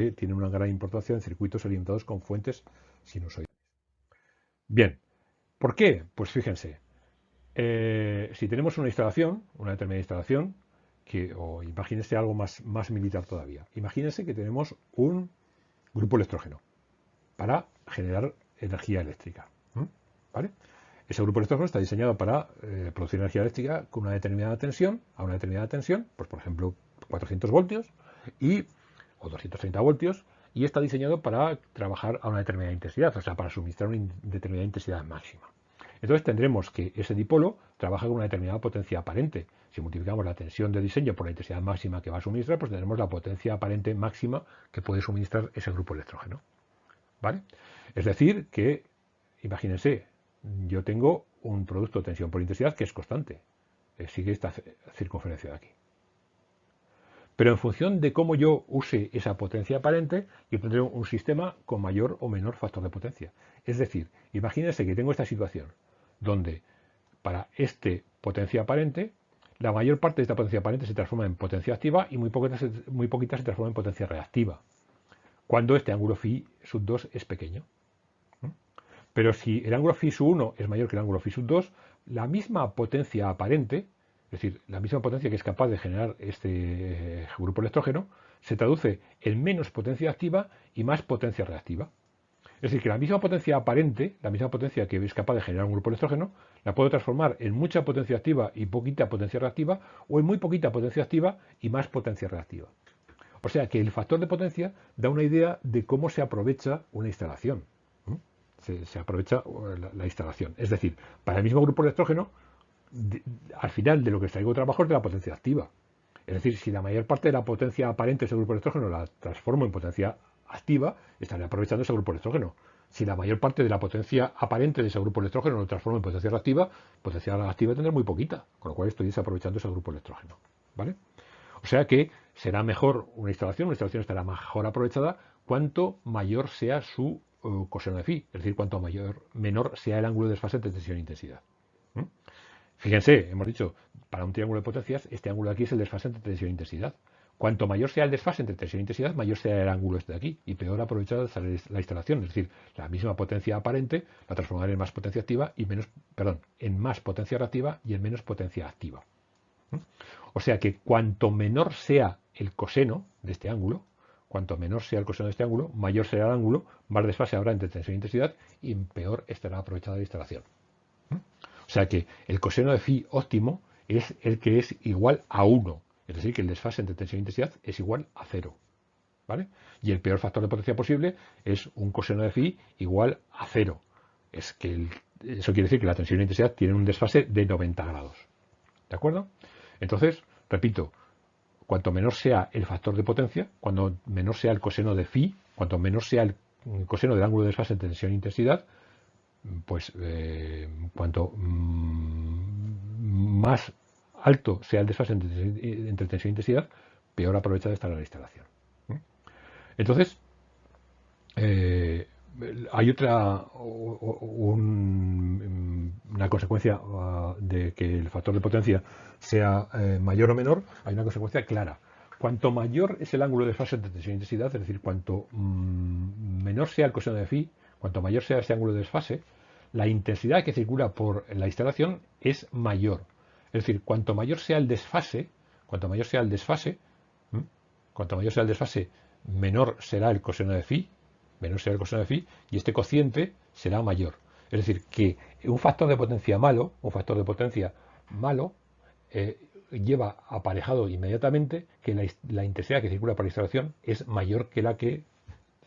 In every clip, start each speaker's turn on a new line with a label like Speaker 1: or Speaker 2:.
Speaker 1: que tienen una gran importancia en circuitos alimentados con fuentes sinusoidales. Bien, ¿por qué? Pues fíjense, eh, si tenemos una instalación, una determinada instalación, que, o imagínense algo más, más militar todavía, imagínense que tenemos un grupo electrógeno para generar energía eléctrica. ¿vale? Ese grupo electrógeno está diseñado para eh, producir energía eléctrica con una determinada tensión, a una determinada tensión, pues por ejemplo 400 voltios y, o 230 voltios, y está diseñado para trabajar a una determinada intensidad, o sea, para suministrar una determinada intensidad máxima. Entonces tendremos que ese dipolo trabaja con una determinada potencia aparente. Si multiplicamos la tensión de diseño por la intensidad máxima que va a suministrar, pues tendremos la potencia aparente máxima que puede suministrar ese grupo electrógeno. ¿Vale? Es decir, que, imagínense, yo tengo un producto de tensión por intensidad que es constante. Eh, sigue esta circunferencia de aquí. Pero en función de cómo yo use esa potencia aparente, yo tendré un sistema con mayor o menor factor de potencia. Es decir, imagínense que tengo esta situación donde para este potencia aparente, la mayor parte de esta potencia aparente se transforma en potencia activa y muy poquita, muy poquita se transforma en potencia reactiva, cuando este ángulo phi sub 2 es pequeño. Pero si el ángulo phi sub 1 es mayor que el ángulo phi sub 2, la misma potencia aparente, es decir, la misma potencia que es capaz de generar este grupo electrógeno, se traduce en menos potencia activa y más potencia reactiva. Es decir, que la misma potencia aparente, la misma potencia que es capaz de generar un grupo electrógeno, la puedo transformar en mucha potencia activa y poquita potencia reactiva, o en muy poquita potencia activa y más potencia reactiva. O sea que el factor de potencia da una idea de cómo se aprovecha una instalación se, aprovecha uh, la, instalación. Es decir, para el mismo grupo electrógeno, al final de lo que traigo trabajo es de la potencia activa. Es decir, si la mayor parte de la potencia aparente de ese grupo electrógeno la transformo en potencia activa, estaré aprovechando ese grupo electrógeno. Si la mayor parte de la potencia aparente de ese grupo electrógeno lo transformo en potencia reactiva, potencia reactiva tendrá muy poquita, con lo cual estoy desaprovechando ese grupo electrógeno. ¿Vale? O sea que será mejor una instalación, una instalación estará mejor aprovechada cuanto mayor sea su coseno de phi, es decir, cuanto mayor, menor sea el ángulo de desfase entre tensión e intensidad. Fíjense, hemos dicho, para un triángulo de potencias, este ángulo de aquí es el desfase entre tensión e intensidad. Cuanto mayor sea el desfase entre tensión e intensidad, mayor sea el ángulo este de aquí y peor aprovechada la instalación. Es decir, la misma potencia aparente la transformaré en más potencia activa y menos, perdón, en más potencia reactiva y en menos potencia activa. O sea que cuanto menor sea el coseno de este ángulo, Cuanto menor sea el coseno de este ángulo, mayor será el ángulo, más desfase habrá entre tensión e intensidad y peor estará aprovechada la instalación. ¿Mm? O sea que el coseno de phi óptimo es el que es igual a 1. Es decir, que el desfase entre tensión e intensidad es igual a 0. ¿Vale? Y el peor factor de potencia posible es un coseno de phi igual a 0. Es que eso quiere decir que la tensión e intensidad tienen un desfase de 90 grados. ¿De acuerdo? Entonces, repito, cuanto menor sea el factor de potencia, cuando menor sea el coseno de phi, cuanto menor sea el coseno del ángulo de desfase entre tensión e intensidad, pues eh, cuanto mm, más alto sea el desfase entre, tensión e intensidad, peor aprovecha de estar la instalación. Entonces, eh, hay otra una consecuencia uh, de que el factor de potencia sea eh, mayor o menor, hay una consecuencia clara. Cuanto mayor es el ángulo de fase de tensión e intensidad, es decir, cuanto mm, menor sea el coseno de phi, cuanto mayor sea ese ángulo de desfase, la intensidad que circula por la instalación es mayor. Es decir, cuanto mayor sea el desfase, cuanto mayor sea el desfase, cuanto mayor sea el desfase, menor será el coseno de phi, menor será el coseno de phi, y este cociente será mayor. Es decir, que un factor de potencia malo, un factor de potencia malo, eh, lleva aparejado inmediatamente que la, intensidad que circula por la instalación es mayor que la que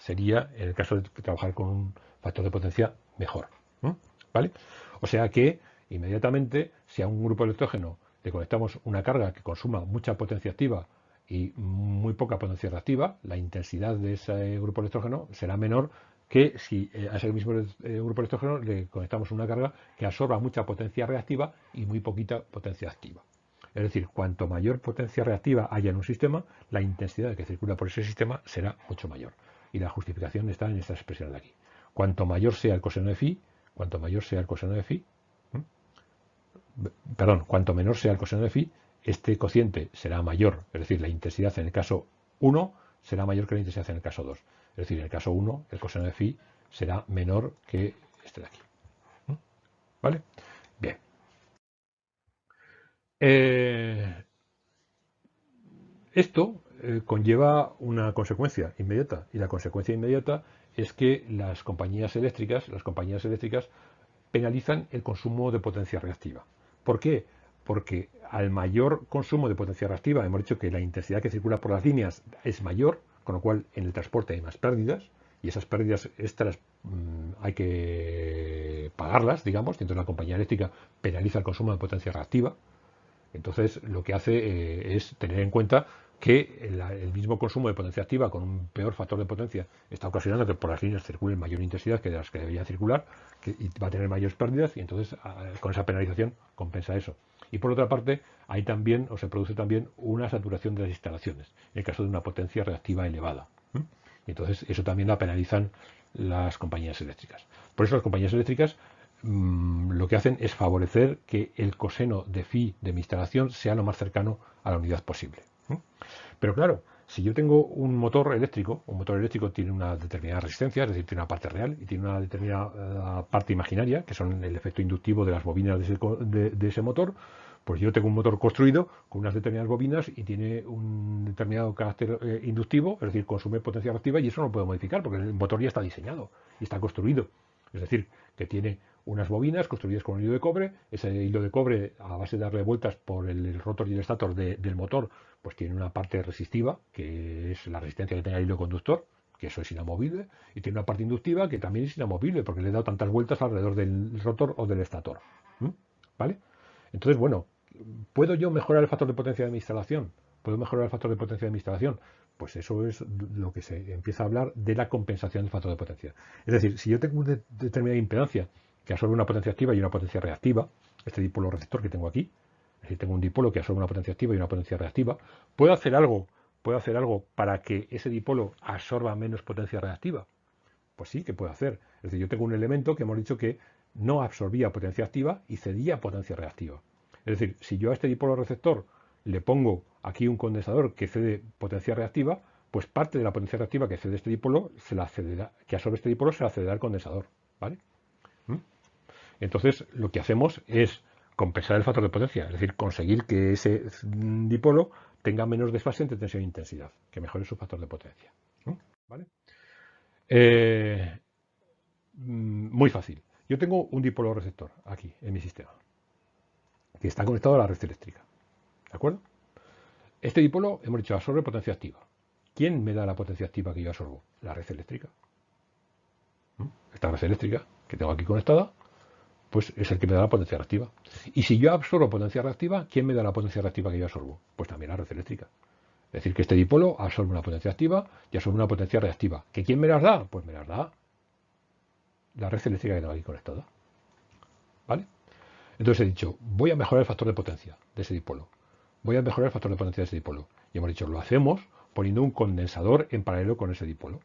Speaker 1: sería en el caso de trabajar con un factor de potencia mejor. ¿Vale? O sea que inmediatamente, si a un grupo electrógeno le conectamos una carga que consuma mucha potencia activa y muy poca potencia reactiva, la intensidad de ese grupo electrógeno será menor que si eh, a ese mismo eh, grupo electrógeno le conectamos una carga que absorba mucha potencia reactiva y muy poquita potencia activa. Es decir, cuanto mayor potencia reactiva haya en un sistema, la intensidad que circula por ese sistema será mucho mayor. Y la justificación está en esta expresión de aquí. Cuanto mayor sea el coseno de phi, cuanto mayor sea el coseno de phi, perdón, cuanto menor sea el coseno de phi, este cociente será mayor, es decir, la intensidad en el caso 1 será mayor que la intensidad en el caso 2. Es decir, en el caso 1, el coseno de phi será menor que este de aquí. ¿Vale? Bien. Eh, esto eh, conlleva una consecuencia inmediata y la consecuencia inmediata es que las compañías eléctricas, las compañías eléctricas penalizan el consumo de potencia reactiva. ¿Por qué? Porque al mayor consumo de potencia reactiva, hemos dicho que la intensidad que circula por las líneas es mayor, con lo cual en el transporte hay más pérdidas, y esas pérdidas extras mm, hay que pagarlas, digamos, entonces la compañía eléctrica penaliza el consumo de potencia reactiva. Entonces lo que hace eh, es tener en cuenta que el, mismo consumo de potencia activa con un peor factor de potencia está ocasionando que por las líneas circulen mayor intensidad que de las que deberían circular y va a tener mayores pérdidas y entonces con esa penalización compensa eso. Y por otra parte, hay también o se produce también una saturación de las instalaciones en el caso de una potencia reactiva elevada. Y entonces eso también la penalizan las compañías eléctricas. Por eso las compañías eléctricas mm, lo que hacen es favorecer que el coseno de phi de mi instalación sea lo más cercano a la unidad posible. Pero claro, si yo tengo un motor eléctrico, un motor eléctrico tiene una determinada resistencia, es decir, tiene una parte real y tiene una determinada eh, parte imaginaria, que son el efecto inductivo de las bobinas de ese, motor, pues yo tengo un motor construido con unas determinadas bobinas y tiene un determinado carácter eh, inductivo, es decir, consume potencia reactiva y eso no lo puedo modificar porque el motor ya está diseñado y está construido. Es decir, que tiene unas bobinas construidas con un hilo de cobre. Ese hilo de cobre, a base de darle vueltas por el rotor y el estator del motor, pues tiene una parte resistiva, que es la resistencia que tenga el hilo conductor, que eso es inamovible, y tiene una parte inductiva que también es inamovible, porque le he dado tantas vueltas alrededor del rotor o del estator. ¿Vale? Entonces, bueno, ¿puedo yo mejorar el factor de potencia de mi instalación? ¿Puedo mejorar el factor de potencia de mi instalación? Pues eso es lo que se empieza a hablar de la compensación del factor de potencia. Es decir, si yo tengo una determinada impedancia que absorbe una potencia activa y una potencia reactiva, este dipolo receptor que tengo aquí, es decir, tengo un dipolo que absorbe una potencia activa y una potencia reactiva, ¿puedo hacer algo, puedo hacer algo para que ese dipolo absorba menos potencia reactiva? Pues sí, que puedo hacer. Es decir, yo tengo un elemento que hemos dicho que no absorbía potencia activa y cedía potencia reactiva. Es decir, si yo a este dipolo receptor le pongo aquí un condensador que cede potencia reactiva, pues parte de la potencia reactiva que cede este dipolo, se la cederá, que absorbe este dipolo, se la cederá al condensador. ¿Vale? Entonces, lo que hacemos es compensar el factor de potencia, es decir, conseguir que ese dipolo tenga menos desfase entre tensión e intensidad, que mejore su factor de potencia. ¿Vale? Eh, mm, muy fácil. Yo tengo un dipolo receptor aquí en mi sistema, que está conectado a la red eléctrica. ¿De acuerdo? Este dipolo, hemos dicho, absorbe potencia activa. ¿Quién me da la potencia activa que yo absorbo? La red eléctrica. Esta red eléctrica que tengo aquí conectada pues es el que me da la potencia reactiva. Y si yo absorbo potencia reactiva, ¿quién me da la potencia reactiva que yo absorbo? Pues también la red eléctrica. Es decir, que este dipolo absorbe una potencia activa y absorbe una potencia reactiva. ¿Que quién me las da? Pues me las da la red eléctrica que tengo aquí conectada. ¿Vale? Entonces he dicho, voy a mejorar el factor de potencia de ese dipolo. Voy a mejorar el factor de potencia de ese dipolo. Y hemos dicho, lo hacemos poniendo un condensador en paralelo con ese dipolo.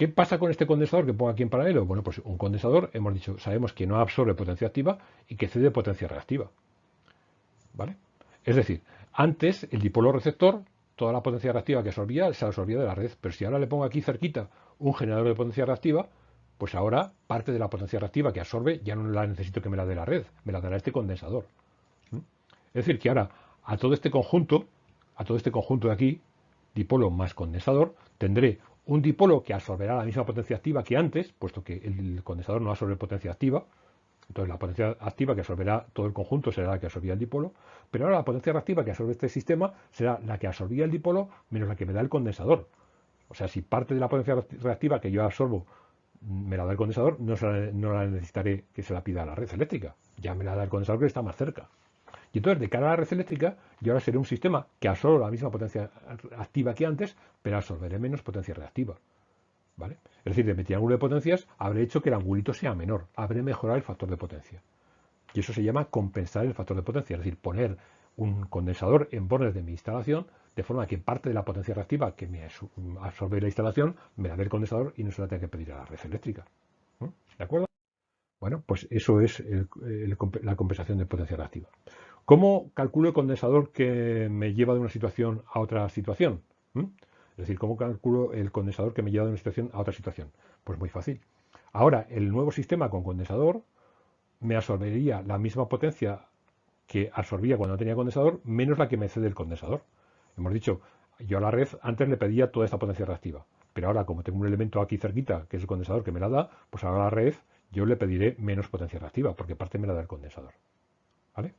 Speaker 1: ¿Qué pasa con este condensador que pongo aquí en paralelo? Bueno, pues un condensador, hemos dicho, sabemos que no absorbe potencia activa y que cede potencia reactiva. ¿Vale? Es decir, antes el dipolo receptor, toda la potencia reactiva que absorbía, se absorbía de la red. Pero si ahora le pongo aquí cerquita un generador de potencia reactiva, pues ahora parte de la potencia reactiva que absorbe ya no la necesito que me la dé la red, me la dará este condensador. Es decir, que ahora a todo este conjunto, a todo este conjunto de aquí, dipolo más condensador, tendré un dipolo que absorberá la misma potencia activa que antes, puesto que el condensador no absorbe potencia activa, entonces la potencia activa que absorberá todo el conjunto será la que absorbía el dipolo, pero ahora la potencia reactiva que absorbe este sistema será la que absorbía el dipolo menos la que me da el condensador. O sea, si parte de la potencia reactiva que yo absorbo me la da el condensador, no, no la necesitaré que se la pida a la red eléctrica. Ya me la da el condensador que está más cerca. Y entonces, de cara a la red eléctrica, yo ahora seré un sistema que absorbe la misma potencia activa que antes, pero absorberé menos potencia reactiva. ¿Vale? Es decir, de mi triángulo de potencias habré hecho que el angulito sea menor, habré mejorado el factor de potencia. Y eso se llama compensar el factor de potencia, es decir, poner un condensador en bordes de mi instalación de forma que parte de la potencia reactiva que me absorbe la instalación me la dé el condensador y no se la tenga que pedir a la red eléctrica. ¿De acuerdo? Bueno, pues eso es la compensación de potencia reactiva. ¿Cómo calculo el condensador que me lleva de una situación a otra situación? ¿Mm? Es decir, ¿cómo calculo el condensador que me lleva de una situación a otra situación? Pues muy fácil. Ahora, el nuevo sistema con condensador me absorbería la misma potencia que absorbía cuando no tenía condensador, menos la que me cede el condensador. Hemos dicho, yo a la red antes le pedía toda esta potencia reactiva, pero ahora como tengo un elemento aquí cerquita, que es el condensador que me la da, pues ahora a la red yo le pediré menos potencia reactiva, porque parte me la da el condensador. ¿Vale?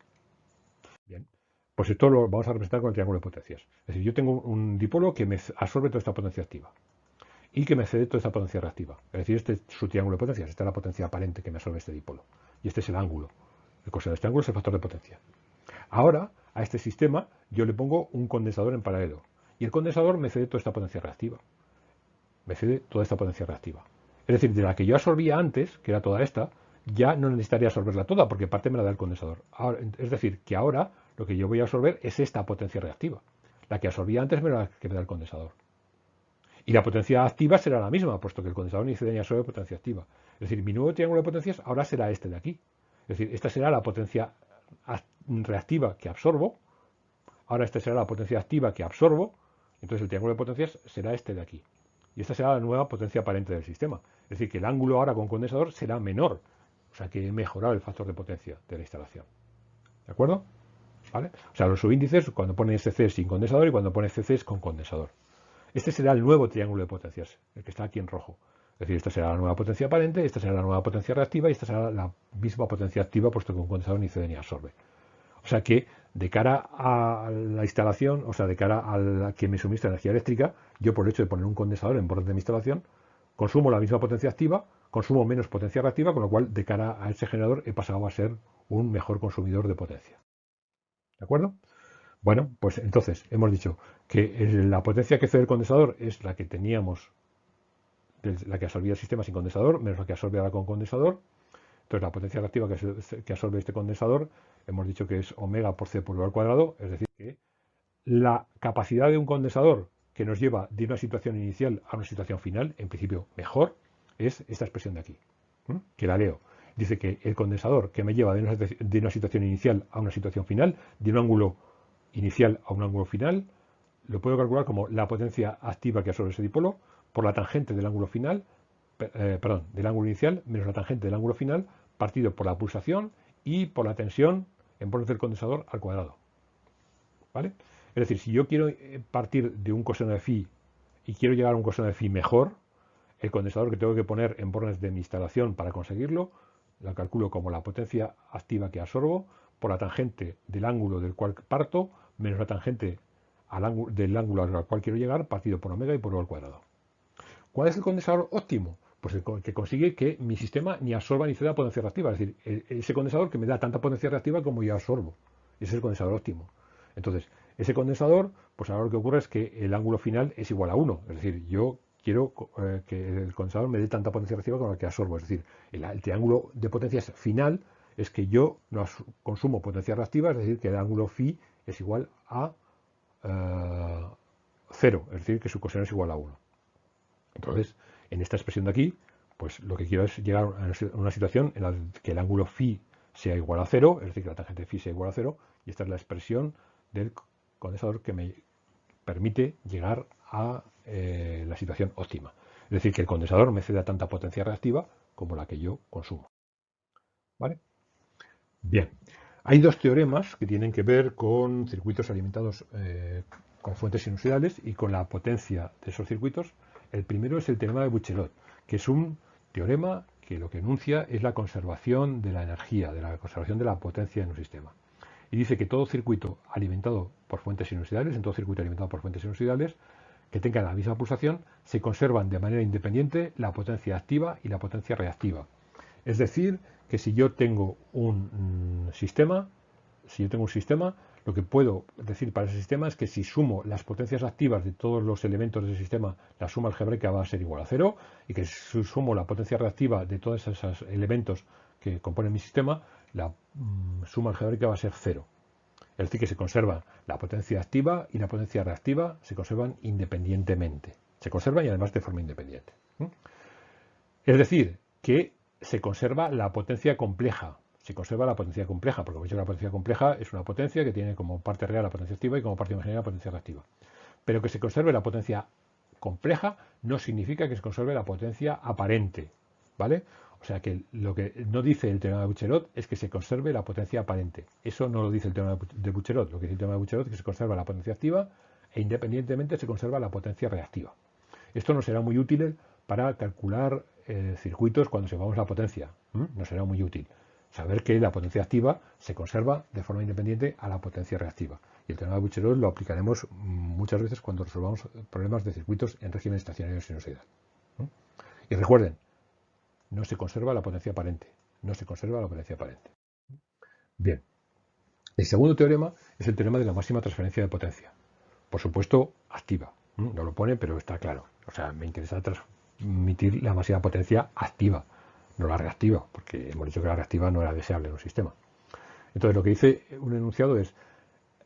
Speaker 1: Bien. Pues esto lo vamos a representar con el triángulo de potencias. Es decir, yo tengo un dipolo que me absorbe toda esta potencia activa y que me cede toda esta potencia reactiva. Es decir, este es su triángulo de potencias, esta es la potencia aparente que me absorbe este dipolo. Y este es el ángulo. El coseno de este ángulo es el factor de potencia. Ahora, a este sistema yo le pongo un condensador en paralelo. Y el condensador me cede toda esta potencia reactiva. Me cede toda esta potencia reactiva. Es decir, de la que yo absorbía antes, que era toda esta, ya no necesitaría absorberla toda, porque parte me la da el condensador. es decir, que ahora lo que yo voy a absorber es esta potencia reactiva. La que absorbía antes me la que me da el condensador. Y la potencia activa será la misma, puesto que el condensador ni ni absorbe potencia activa. Es decir, mi nuevo triángulo de potencias ahora será este de aquí. Es decir, esta será la potencia reactiva que absorbo. Ahora esta será la potencia activa que absorbo. Entonces el triángulo de potencias será este de aquí. Y esta será la nueva potencia aparente del sistema. Es decir, que el ángulo ahora con condensador será menor. O sea que he mejorado el factor de potencia de la instalación. ¿De acuerdo? O sea, los subíndices cuando pone SC sin condensador y cuando pone CC con condensador. Este será el nuevo triángulo de potencias, el que está aquí en rojo. Es decir, esta será la nueva potencia aparente, esta será la nueva potencia reactiva y esta será la misma potencia activa, puesto que un condensador ni cede ni absorbe. O sea que, de cara a la instalación, o sea, de cara a la que me suministra energía eléctrica, yo por el hecho de poner un condensador en borde de mi instalación, consumo la misma potencia activa, consumo menos potencia reactiva, con lo cual, de cara a ese generador, he pasado a ser un mejor consumidor de potencia. ¿De acuerdo? Bueno, pues entonces hemos dicho que la potencia que cede el condensador es la que teníamos, la que absorbía el sistema sin condensador, menos la que absorbe ahora con condensador. Entonces la potencia reactiva que absorbe este condensador hemos dicho que es omega por c por v al cuadrado, es decir, que la capacidad de un condensador que nos lleva de una situación inicial a una situación final, en principio mejor, es esta expresión de aquí, que la leo. Dice que el condensador que me lleva de una, situación inicial a una situación final, de un ángulo inicial a un ángulo final, lo puedo calcular como la potencia activa que absorbe ese dipolo por la tangente del ángulo final, eh, perdón, del ángulo inicial menos la tangente del ángulo final partido por la pulsación y por la tensión en borde del condensador al cuadrado. ¿Vale? Es decir, si yo quiero eh, partir de un coseno de phi y quiero llegar a un coseno de phi mejor, el condensador que tengo que poner en bornes de mi instalación para conseguirlo, lo calculo como la potencia activa que absorbo por la tangente del ángulo del cual parto menos la tangente del ángulo al cual quiero llegar partido por omega y por al cuadrado. ¿Cuál es el condensador óptimo? Pues el que consigue que mi sistema ni absorba ni ceda potencia reactiva, es decir, e, ese condensador que me da tanta potencia reactiva como yo absorbo. Ese es el condensador óptimo. Entonces, ese condensador, pues ahora lo que ocurre es que el ángulo final es igual a 1. Es decir, yo quiero eh, que el condensador me dé tanta potencia reactiva como la que absorbo. Es decir, el triángulo de potencias final es que yo no consumo potencia reactiva, es decir, que el ángulo phi es igual a 0, eh, es decir, que su coseno es igual a 1. Entonces, en esta expresión de aquí, pues lo que quiero es llegar a una situación en la que el ángulo phi sea igual a 0, es decir, que la tangente phi sea igual a 0, y esta es la expresión del condensador que me permite llegar a eh, la situación óptima. Es decir, que el condensador me ceda tanta potencia reactiva como la que yo consumo. ¿Vale? Bien, hay dos teoremas que tienen que ver con circuitos alimentados eh, con fuentes sinusoidales y con la potencia de esos circuitos. El primero es el teorema de Buchelot, que es un teorema que lo que enuncia es la conservación de la energía, de la conservación de la potencia en un sistema. Y dice que todo circuito alimentado por fuentes sinusoidales, en todo circuito alimentado por fuentes sinusoidales, que tengan la misma pulsación, se conservan de manera independiente la potencia activa y la potencia reactiva. Es decir, que si yo tengo un mm, sistema, si yo tengo un sistema, lo que puedo decir para ese sistema es que si sumo las potencias activas de todos los elementos del sistema, la suma algebraica va a ser igual a cero, y que si sumo la potencia reactiva de todos esos elementos que componen mi sistema, la mm, suma algebraica va a ser cero. Es decir, que se conserva la potencia activa y la potencia reactiva, se conservan independientemente. Se conservan y además de forma independiente. Es decir, que se conserva la potencia compleja. Se conserva la potencia compleja, porque la potencia compleja es una potencia que tiene como parte real la potencia activa y como parte imaginaria la potencia reactiva. Pero que se conserve la potencia compleja no significa que se conserve la potencia aparente, ¿vale? O sea que lo que no dice el teorema de Bucherot es que se conserve la potencia aparente. Eso no lo dice el teorema de Bucherot. Lo que dice el teorema de Bucherot es que se conserva la potencia activa e independientemente se conserva la potencia reactiva. Esto no será muy útil para calcular eh, circuitos cuando sepamos la potencia. No será muy útil. Saber que la potencia activa se conserva de forma independiente a la potencia reactiva. Y el teorema de Bucherot lo aplicaremos muchas veces cuando resolvamos problemas de circuitos en régimen estacionario sinusoidal. Y recuerden, no se conserva la potencia aparente. No se conserva la potencia aparente. Bien. El segundo teorema es el teorema de la máxima transferencia de potencia. Por supuesto, activa. No lo pone, pero está claro. O sea, me interesa transmitir la máxima potencia activa, no la reactiva, porque hemos dicho que la reactiva no era deseable en un sistema. Entonces, lo que dice un enunciado es,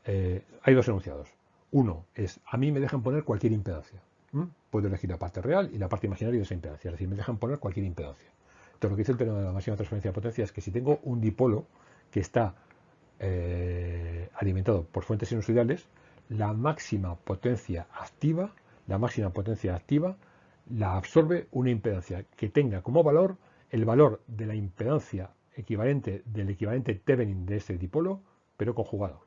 Speaker 1: eh, hay dos enunciados. Uno es, a mí me dejan poner cualquier impedancia. Puedo elegir la parte real y la parte imaginaria de esa impedancia. Es decir, me dejan poner cualquier impedancia. Entonces, lo que dice el teorema de la máxima transferencia de potencia es que si tengo un dipolo que está eh, alimentado por fuentes sinusoidales, la máxima potencia activa, la máxima potencia activa, la absorbe una impedancia que tenga como valor el valor de la impedancia equivalente del equivalente Thevenin de ese dipolo, pero conjugado.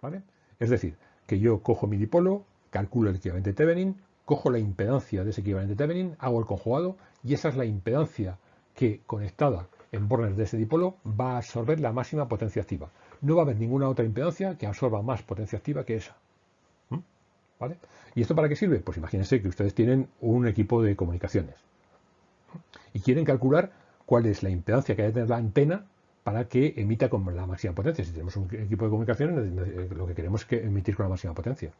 Speaker 1: ¿Vale? Es decir, que yo cojo mi dipolo, calculo el equivalente Thevenin, cojo la impedancia de ese equivalente Thevenin, hago el conjugado y esa es la impedancia que conectada en bornes de ese dipolo va a absorber la máxima potencia activa. No va a haber ninguna otra impedancia que absorba más potencia activa que esa. ¿Mm? ¿Vale? ¿Y esto para qué sirve? Pues imagínense que ustedes tienen un equipo de comunicaciones y quieren calcular cuál es la impedancia que que tener la antena para que emita con la máxima potencia. Si tenemos un equipo de comunicaciones, lo que queremos es que emitir con la máxima potencia.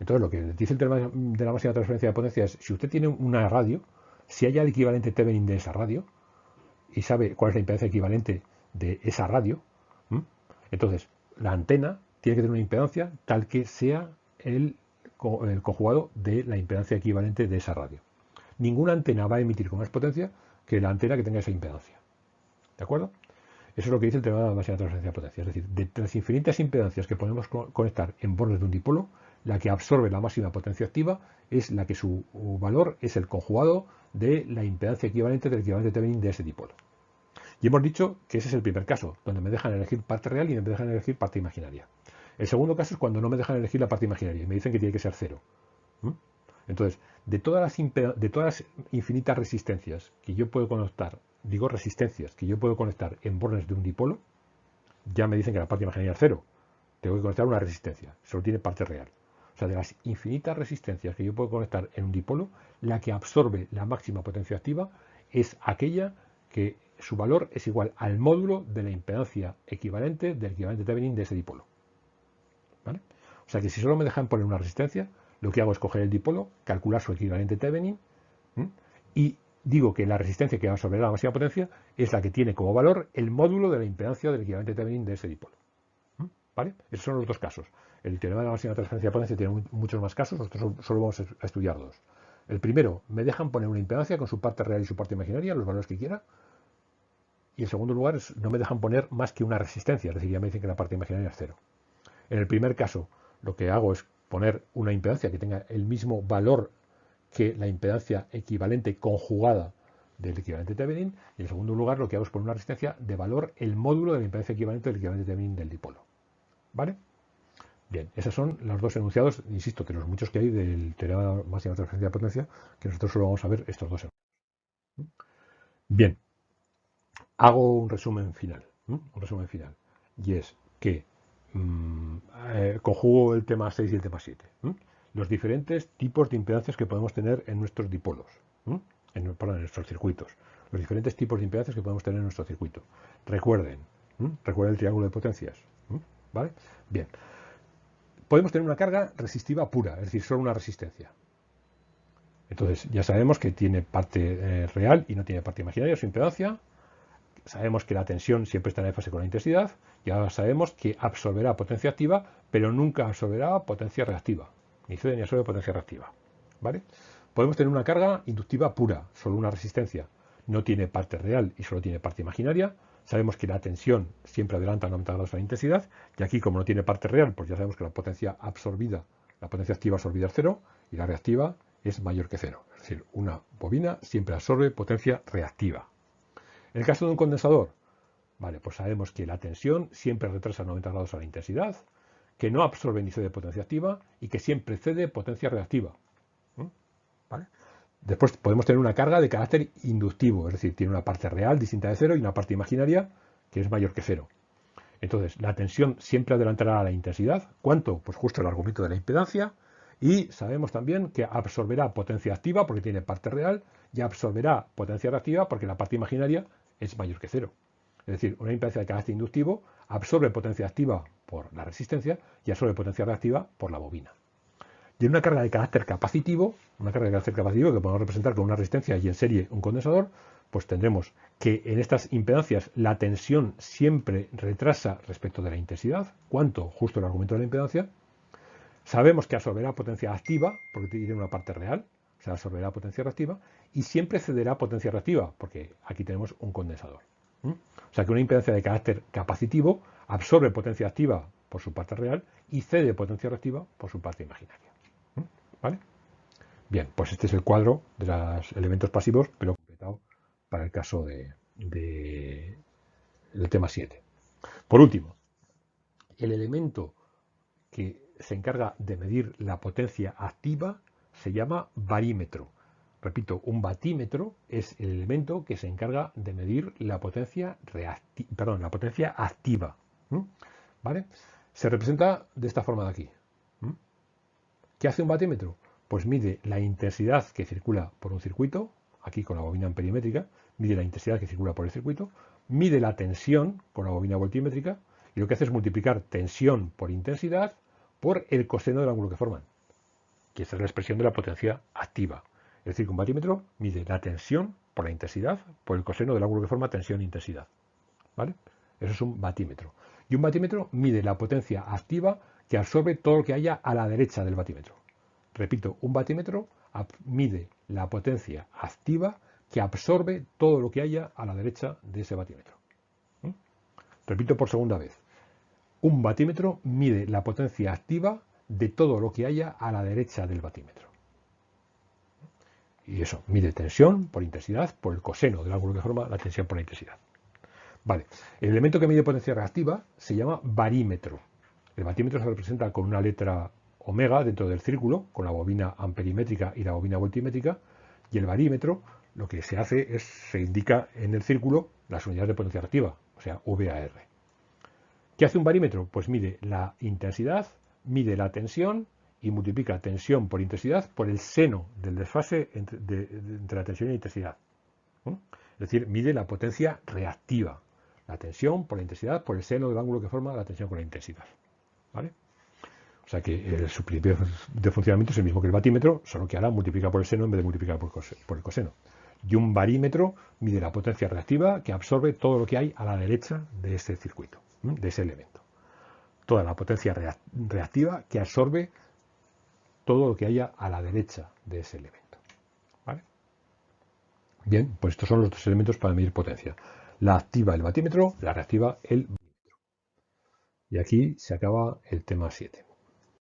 Speaker 1: Entonces, lo que dice el tema de la máxima transferencia de potencia es, si usted tiene una radio, si haya el equivalente Thevenin de esa radio, y sabe cuál es la impedancia equivalente de esa radio, entonces la antena tiene que tener una impedancia tal que sea el, conjugado de la impedancia equivalente de esa radio. Ninguna antena va a emitir con más potencia que la antena que tenga esa impedancia. ¿De acuerdo? Eso es lo que dice el tema de la máxima transferencia de potencia. Es decir, de las infinitas impedancias que podemos conectar en bordes de un dipolo, la que absorbe la máxima potencia activa es la que su valor es el conjugado de la impedancia equivalente del equivalente Thevenin de ese dipolo. Y hemos dicho que ese es el primer caso, donde me dejan elegir parte real y me dejan elegir parte imaginaria. El segundo caso es cuando no me dejan elegir la parte imaginaria y me dicen que tiene que ser cero. Entonces, de todas, las de todas las infinitas resistencias que yo puedo conectar, digo resistencias que yo puedo conectar en bornes de un dipolo, ya me dicen que la parte imaginaria es cero. Tengo que conectar una resistencia, solo tiene parte real. O sea, de las infinitas resistencias que yo puedo conectar en un dipolo, la que absorbe la máxima potencia activa es aquella que su valor es igual al módulo de la impedancia equivalente del equivalente Thevenin de ese dipolo. ¿Vale? O sea que si solo me dejan poner una resistencia, lo que hago es coger el dipolo, calcular su equivalente Thevenin y digo que la resistencia que va absorber la máxima potencia es la que tiene como valor el módulo de la impedancia del equivalente Thevenin de ese dipolo. ¿Vale? Esos son los dos casos. El teorema de la máxima transferencia de potencia tiene muchos más casos, nosotros solo vamos a estudiar dos. El primero, me dejan poner una impedancia con su parte real y su parte imaginaria, los valores que quiera. Y en segundo lugar, no me dejan poner más que una resistencia, es decir, ya me dicen que la parte imaginaria es cero. En el primer caso, lo que hago es poner una impedancia que tenga el mismo valor que la impedancia equivalente conjugada del equivalente Thevenin. Y en segundo lugar, lo que hago es poner una resistencia de valor el módulo de la impedancia equivalente del equivalente Thevenin del dipolo. ¿Vale? Bien, esos son los dos enunciados, insisto, que los muchos que hay del teorema de máxima transferencia de potencia, que nosotros solo vamos a ver estos dos enunciados. Bien, hago un resumen final, un resumen final, y es que mmm, conjugo el tema 6 y el tema 7. Los diferentes tipos de impedancias que podemos tener en nuestros dipolos, en, en, nuestros circuitos. Los diferentes tipos de impedancias que podemos tener en nuestro circuito. Recuerden, recuerden el triángulo de potencias. ¿Vale? Bien. Podemos tener una carga resistiva pura, es decir, solo una resistencia. Entonces, ya sabemos que tiene parte eh, real y no tiene parte imaginaria, su impedancia. Sabemos que la tensión siempre está en fase con la intensidad. Ya sabemos que absorberá potencia activa, pero nunca absorberá potencia reactiva. Ni cede ni absorbe potencia reactiva. ¿Vale? Podemos tener una carga inductiva pura, solo una resistencia. No tiene parte real y solo tiene parte imaginaria. Sabemos que la tensión siempre adelanta 90 grados a la intensidad, y aquí como no tiene parte real, pues ya sabemos que la potencia absorbida, la potencia activa absorbida es cero, y la reactiva es mayor que cero. Es decir, una bobina siempre absorbe potencia reactiva. En el caso de un condensador, vale, pues sabemos que la tensión siempre retrasa 90 grados a la intensidad, que no absorbe ni cede potencia activa y que siempre cede potencia reactiva. ¿Vale? Después podemos tener una carga de carácter inductivo, es decir, tiene una parte real distinta de cero y una parte imaginaria que es mayor que cero. Entonces, la tensión siempre adelantará a la intensidad. ¿Cuánto? Pues justo el argumento de la impedancia. Y sabemos también que absorberá potencia activa porque tiene parte real y absorberá potencia reactiva porque la parte imaginaria es mayor que cero. Es decir, una impedancia de carácter inductivo absorbe potencia activa por la resistencia y absorbe potencia reactiva por la bobina. En una carga de carácter capacitivo, una carga de carácter capacitivo que podemos representar con una resistencia y en serie un condensador, pues tendremos que en estas impedancias la tensión siempre retrasa respecto de la intensidad. ¿Cuánto? Justo el argumento de la impedancia. Sabemos que absorberá potencia activa, porque tiene una parte real, o sea, absorberá potencia reactiva, y siempre cederá potencia reactiva, porque aquí tenemos un condensador. O sea que una impedancia de carácter capacitivo absorbe potencia activa por su parte real y cede potencia reactiva por su parte imaginaria. ¿Vale? Bien, pues este es el cuadro de los elementos pasivos, pero completado para el caso de, del tema 7. Por último, el elemento que se encarga de medir la potencia activa se llama barímetro. Repito, un batímetro es el elemento que se encarga de medir la potencia, perdón, la potencia activa. ¿Vale? Se representa de esta forma de aquí. ¿Qué hace un batímetro? Pues mide la intensidad que circula por un circuito, aquí con la bobina amperimétrica, mide la intensidad que circula por el circuito, mide la tensión con la bobina voltimétrica y lo que hace es multiplicar tensión por intensidad por el coseno del ángulo que forman, que es la expresión de la potencia activa. Es decir, que un batímetro mide la tensión por la intensidad por el coseno del ángulo que forma tensión-intensidad. ¿Vale? Eso es un batímetro. Y un batímetro mide la potencia activa que absorbe todo lo que haya a la derecha del batímetro. Repito, un batímetro mide la potencia activa que absorbe todo lo que haya a la derecha de ese batímetro. Repito por segunda vez. Un batímetro mide la potencia activa de todo lo que haya a la derecha del batímetro. Y eso, mide tensión por intensidad por el coseno del ángulo que forma la tensión por la intensidad. Vale, el elemento que mide potencia reactiva se llama barímetro. El batímetro se representa con una letra omega dentro del círculo, con la bobina amperimétrica y la bobina voltimétrica, y el barímetro lo que se hace es, se indica en el círculo las unidades de potencia reactiva, o sea, VAR. ¿Qué hace un barímetro? Pues mide la intensidad, mide la tensión y multiplica tensión por intensidad por el seno del desfase entre, la tensión y la intensidad. Es decir, mide la potencia reactiva, la tensión por la intensidad por el seno del ángulo que forma la tensión con la intensidad. ¿Vale? O sea que su principio de funcionamiento es el mismo que el batímetro, solo que ahora multiplica por el seno en vez de multiplicar por, el coseno. Y un barímetro mide la potencia reactiva que absorbe todo lo que hay a la derecha de ese circuito de ese elemento. Toda la potencia reactiva que absorbe todo lo que haya a la derecha de ese elemento. Bien, pues estos son los dos elementos para medir potencia. La activa el batímetro, la reactiva el. Y aquí se acaba el tema 7.